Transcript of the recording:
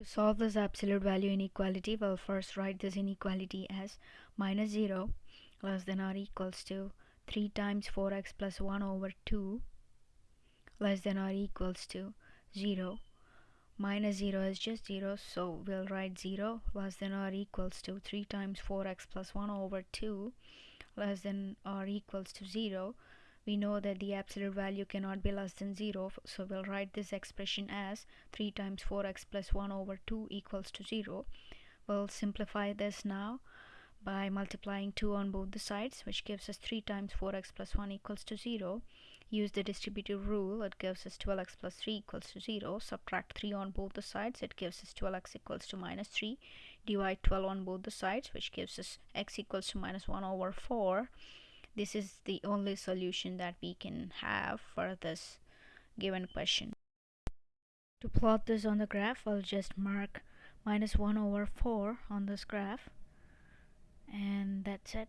To solve this absolute value inequality, we'll first write this inequality as minus 0 less than or equals to 3 times 4x plus 1 over 2 less than or equals to 0 minus 0 is just 0 so we'll write 0 less than or equals to 3 times 4x plus 1 over 2 less than or equals to 0 we know that the absolute value cannot be less than 0 so we'll write this expression as 3 times 4x plus 1 over 2 equals to 0 we'll simplify this now by multiplying 2 on both the sides which gives us 3 times 4x plus 1 equals to 0 use the distributive rule it gives us 12x plus 3 equals to 0 subtract 3 on both the sides it gives us 12x equals to minus 3 divide 12 on both the sides which gives us x equals to minus 1 over 4 this is the only solution that we can have for this given question. To plot this on the graph I'll just mark minus 1 over 4 on this graph and that's it